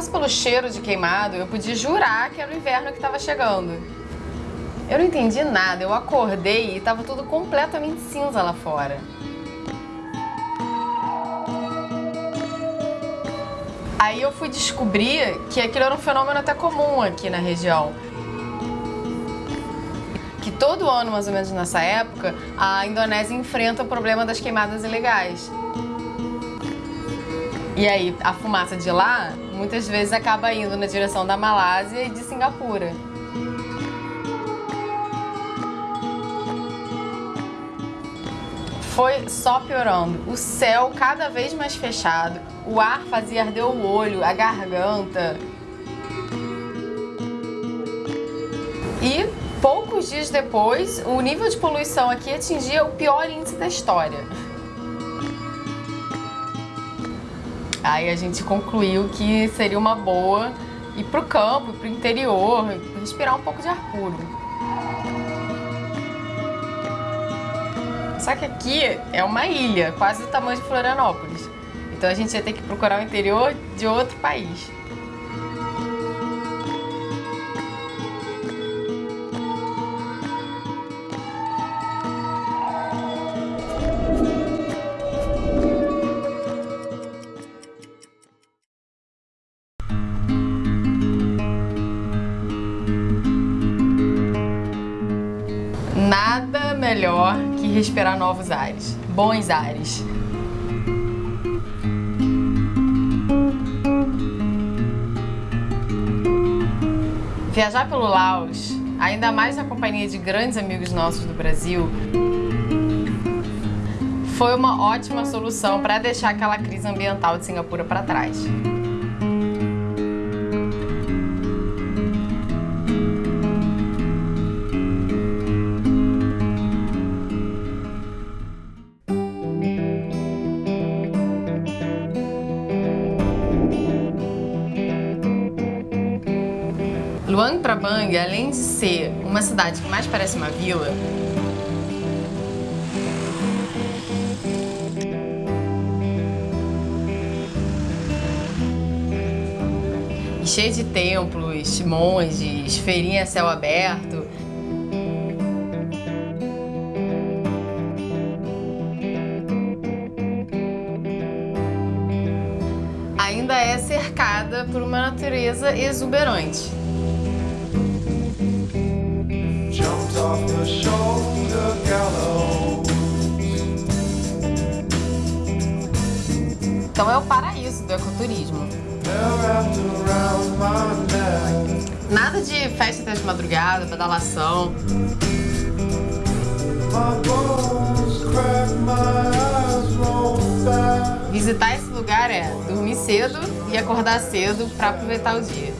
fosse pelo cheiro de queimado, eu podia jurar que era o inverno que estava chegando. Eu não entendi nada, eu acordei e estava tudo completamente cinza lá fora. Aí eu fui descobrir que aquilo era um fenômeno até comum aqui na região. Que todo ano, mais ou menos nessa época, a Indonésia enfrenta o problema das queimadas ilegais. E aí, a fumaça de lá, muitas vezes acaba indo na direção da Malásia e de Singapura. Foi só piorando. O céu cada vez mais fechado, o ar fazia arder o olho, a garganta. E poucos dias depois, o nível de poluição aqui atingia o pior índice da história. Aí a gente concluiu que seria uma boa ir para o campo, para o interior, respirar um pouco de ar puro. Só que aqui é uma ilha, quase do tamanho de Florianópolis. Então a gente ia ter que procurar o interior de outro país. Melhor que respirar novos ares, bons ares. Viajar pelo Laos, ainda mais na companhia de grandes amigos nossos do Brasil, foi uma ótima solução para deixar aquela crise ambiental de Singapura para trás. Luang Prabang, além de ser uma cidade que mais parece uma vila, e cheia de templos, monges, feirinha a céu aberto, ainda é cercada por uma natureza exuberante. Então é o paraíso do ecoturismo. Nada de festa até de madrugada, pedalação. Visitar esse lugar é dormir cedo e acordar cedo para aproveitar o dia.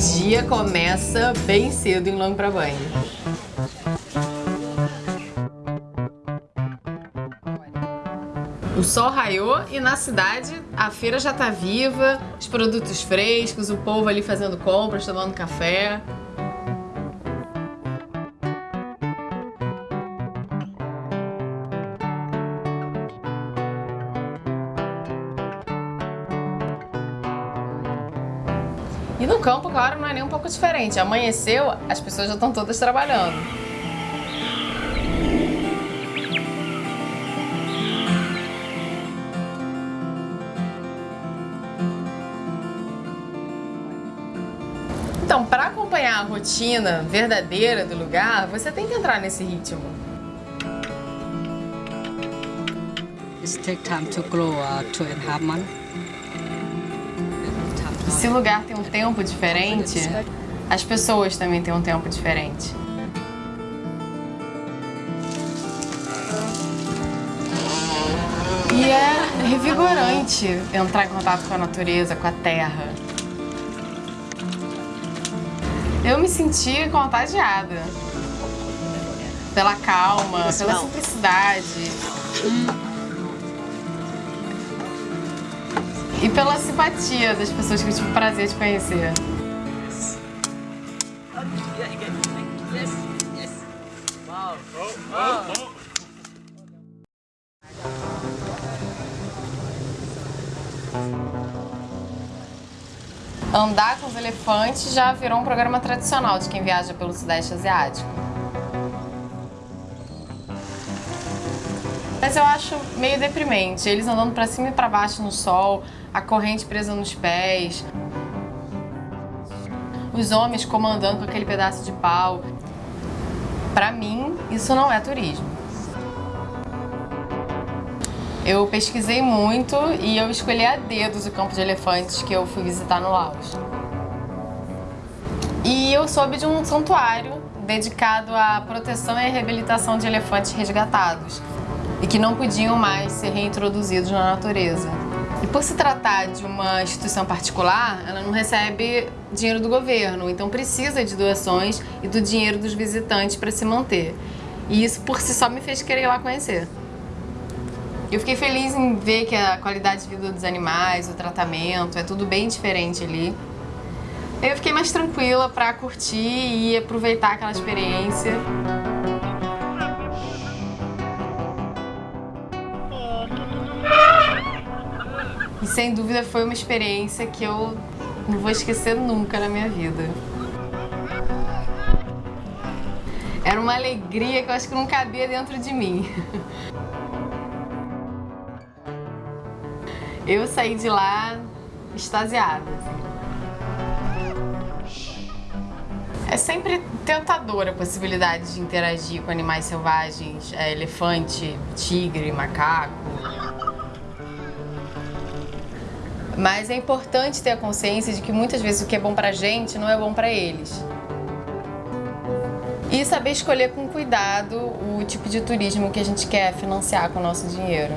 Dia começa bem cedo em Long Prabang. O sol raiou e na cidade a feira já tá viva, os produtos frescos, o povo ali fazendo compras, tomando café. E no campo, claro, não é nem um pouco diferente. Amanheceu, as pessoas já estão todas trabalhando. Então, para acompanhar a rotina verdadeira do lugar, você tem que entrar nesse ritmo. It take time to grow uh, two and a half months. Se o lugar tem um tempo diferente, as pessoas também têm um tempo diferente. E é revigorante entrar em contato com a natureza, com a terra. Eu me senti contagiada. Pela calma, pela simplicidade. E pela simpatia das pessoas que eu tive o prazer de conhecer. Andar com os elefantes já virou um programa tradicional de quem viaja pelo Sudeste Asiático. Mas eu acho meio deprimente, eles andando pra cima e pra baixo no sol, a corrente presa nos pés, os homens comandando com aquele pedaço de pau. Pra mim, isso não é turismo. Eu pesquisei muito e eu escolhi a dedos o campo de elefantes que eu fui visitar no Laos. E eu soube de um santuário dedicado à proteção e reabilitação de elefantes resgatados e que não podiam mais ser reintroduzidos na natureza. E por se tratar de uma instituição particular, ela não recebe dinheiro do governo, então precisa de doações e do dinheiro dos visitantes para se manter. E isso por si só me fez querer ir lá conhecer. Eu fiquei feliz em ver que a qualidade de vida dos animais, o tratamento, é tudo bem diferente ali. Eu fiquei mais tranquila para curtir e aproveitar aquela experiência. Sem dúvida foi uma experiência que eu não vou esquecer nunca na minha vida. Era uma alegria que eu acho que não cabia dentro de mim. Eu saí de lá extasiada. Assim. É sempre tentadora a possibilidade de interagir com animais selvagens, é, elefante, tigre, macaco. Mas é importante ter a consciência de que muitas vezes o que é bom pra gente não é bom pra eles. E saber escolher com cuidado o tipo de turismo que a gente quer financiar com o nosso dinheiro.